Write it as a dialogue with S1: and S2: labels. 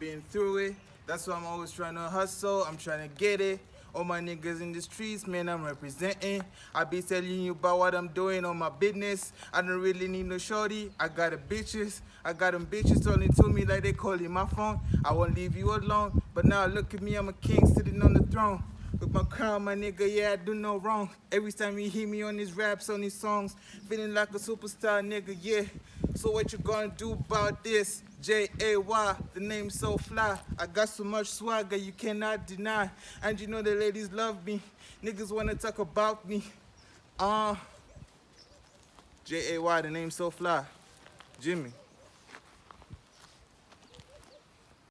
S1: been through it. That's why I'm always trying to hustle. I'm trying to get it. All my niggas in the streets, man, I'm representing. I be telling you about what I'm doing on my business. I don't really need no shorty. I got the bitches. I got them bitches talking to me like they calling my phone. I won't leave you alone. But now look at me, I'm a king sitting on the throne. With my crown, my nigga, yeah, I do no wrong. Every time you hear me on these raps, on these songs, feeling like a superstar, nigga, yeah. So what you gonna do about this? J-A-Y, the name so fly. I got so much swagger you cannot deny. And you know the ladies love me. Niggas wanna talk about me. Uh, J-A-Y, the name so fly. Jimmy.